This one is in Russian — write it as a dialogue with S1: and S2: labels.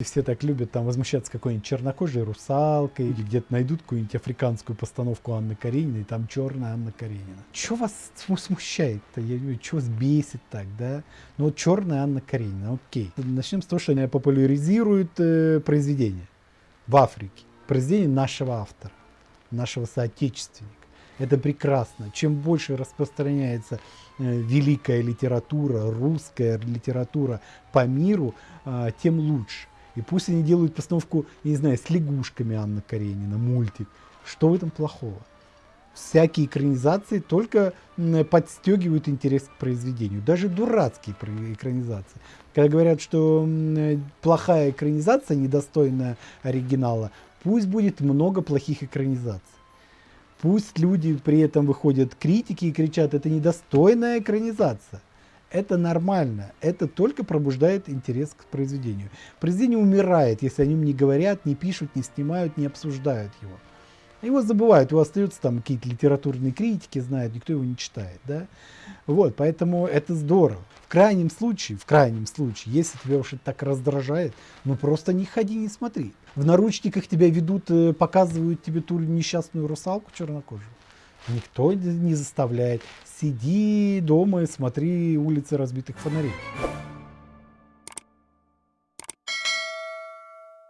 S1: Все так любят там возмущаться какой-нибудь чернокожей русалкой или где-то найдут какую-нибудь африканскую постановку Анны Карениной, там черная Анна Каренина. Что вас смущает-то? Что вас бесит так, да? Ну вот черная Анна Каренина, окей. Начнем с того, что она популяризирует э, произведение в Африке. Произведение нашего автора, нашего соотечественника. Это прекрасно. Чем больше распространяется э, великая литература, русская литература по миру, э, тем лучше. И пусть они делают постановку, я не знаю, с лягушками Анна Каренина, мультик. Что в этом плохого? Всякие экранизации только подстегивают интерес к произведению. Даже дурацкие экранизации. Когда говорят, что плохая экранизация, недостойная оригинала, пусть будет много плохих экранизаций. Пусть люди при этом выходят критики и кричат, это недостойная экранизация. Это нормально, это только пробуждает интерес к произведению. Произведение умирает, если о нем не говорят, не пишут, не снимают, не обсуждают его. Его забывают, его остаются там какие-то литературные критики, знают, никто его не читает. Да? Вот, поэтому это здорово. В крайнем случае, в крайнем случае, если тебя уж это так раздражает, ну просто не ходи, не смотри. В наручниках тебя ведут, э, показывают тебе ту несчастную русалку чернокожую. Никто не заставляет. Сиди дома и смотри улицы разбитых фонарей.